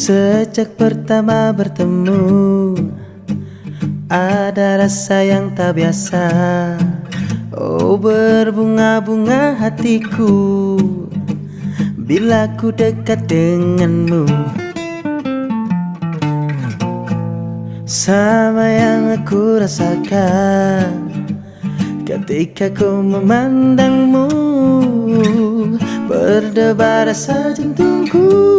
Sejak pertama bertemu Ada rasa yang tak biasa. Oh berbunga-bunga hatiku Bila ku dekat denganmu. Sama yang aku rasakan Ketika ku memandangmu. Berdebar rasa jantungku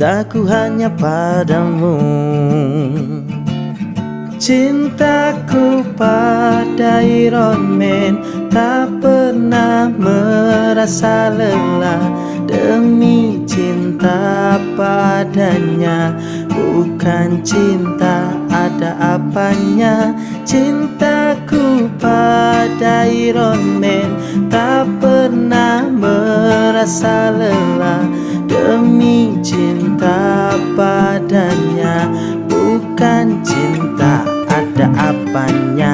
Cintaku hanya padamu. Cintaku pada Iron Man Tak pernah merasa lelah. Demi cinta padanya Bukan cinta ada apanya. Cintaku pada Iron Man Tak pernah merasa lelah Demi cinta padanya Bukan cinta ada apanya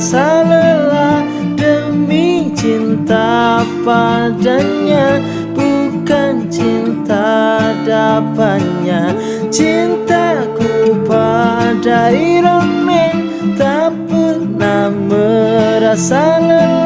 merasa lelah Demi cinta padanya Bukan cinta dapannya Cintaku pada Iron Man Tak pernah merasa lelah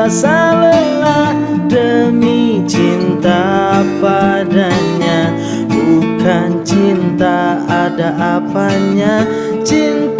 merasa lelah Demi cinta padanya. Bukan cinta ada apanya Cintaku